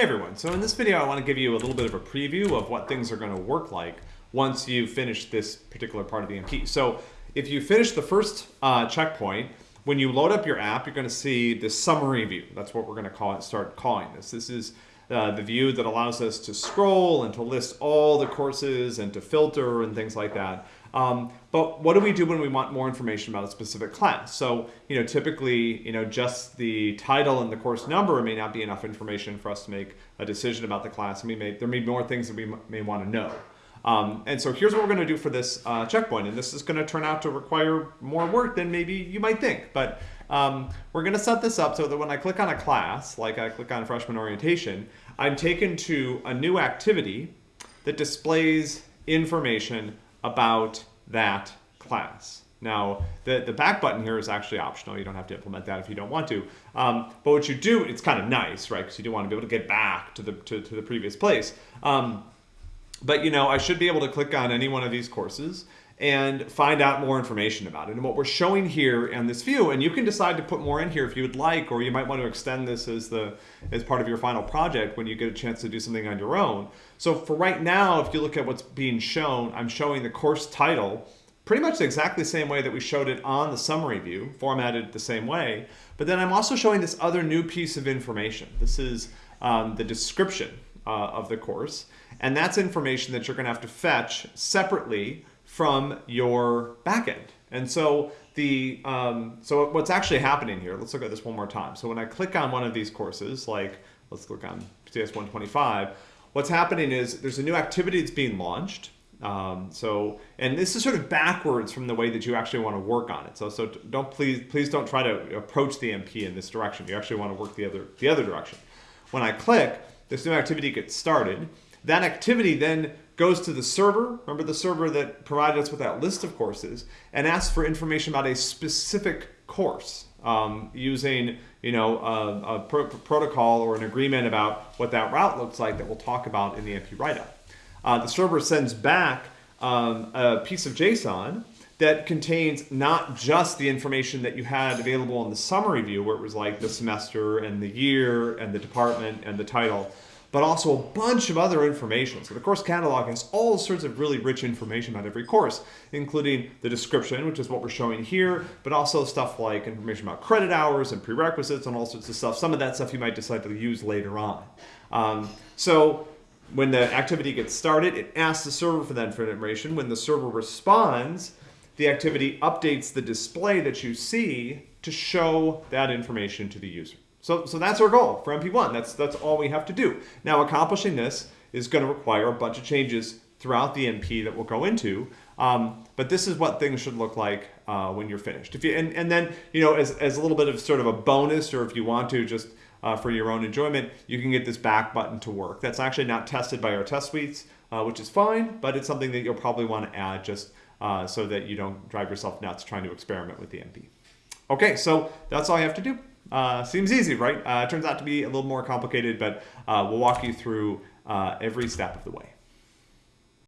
Hey everyone, so in this video I want to give you a little bit of a preview of what things are going to work like once you finish this particular part of the MP. So if you finish the first uh, checkpoint, when you load up your app, you're going to see the summary view. That's what we're going to call it, start calling this. This is uh, the view that allows us to scroll and to list all the courses and to filter and things like that. Um, but what do we do when we want more information about a specific class? So, you know, typically, you know, just the title and the course number may not be enough information for us to make a decision about the class. And we may, there may be more things that we may want to know. Um, and so here's what we're going to do for this uh, checkpoint. And this is going to turn out to require more work than maybe you might think. But um, we're going to set this up so that when I click on a class, like I click on freshman orientation, I'm taken to a new activity that displays information about that class. Now, the, the back button here is actually optional. You don't have to implement that if you don't want to. Um, but what you do, it's kind of nice, right? Because you do want to be able to get back to the, to, to the previous place. Um, but, you know, I should be able to click on any one of these courses and find out more information about it. And what we're showing here in this view, and you can decide to put more in here if you would like, or you might want to extend this as the as part of your final project when you get a chance to do something on your own. So for right now, if you look at what's being shown, I'm showing the course title pretty much exactly the same way that we showed it on the summary view, formatted the same way. But then I'm also showing this other new piece of information. This is um, the description uh, of the course. And that's information that you're going to have to fetch separately from your backend. And so the um, so what's actually happening here, let's look at this one more time. So when I click on one of these courses, like let's click on CS 125, what's happening is there's a new activity that's being launched. Um, so, and this is sort of backwards from the way that you actually want to work on it. So, so don't please, please don't try to approach the MP in this direction. You actually want to work the other, the other direction. When I click, this new activity gets started. That activity then goes to the server, remember the server that provided us with that list of courses, and asks for information about a specific course um, using you know, a, a pro protocol or an agreement about what that route looks like that we'll talk about in the MP write-up. Uh, the server sends back um, a piece of JSON that contains not just the information that you had available in the summary view where it was like the semester and the year and the department and the title, but also a bunch of other information. So the course catalog has all sorts of really rich information about every course, including the description, which is what we're showing here, but also stuff like information about credit hours and prerequisites and all sorts of stuff. Some of that stuff you might decide to use later on. Um, so when the activity gets started, it asks the server for that information. When the server responds, the activity updates the display that you see to show that information to the user. So, so that's our goal for MP1. That's, that's all we have to do. Now, accomplishing this is going to require a bunch of changes throughout the MP that we'll go into. Um, but this is what things should look like uh, when you're finished. If you and, and then you know as, as a little bit of sort of a bonus, or if you want to just uh, for your own enjoyment, you can get this back button to work. That's actually not tested by our test suites, uh, which is fine, but it's something that you'll probably want to add just uh, so that you don't drive yourself nuts trying to experiment with the MP. Okay, so that's all I have to do. Uh, seems easy, right? Uh, turns out to be a little more complicated, but uh, we'll walk you through uh, every step of the way.